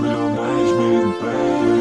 milhões, management, baby.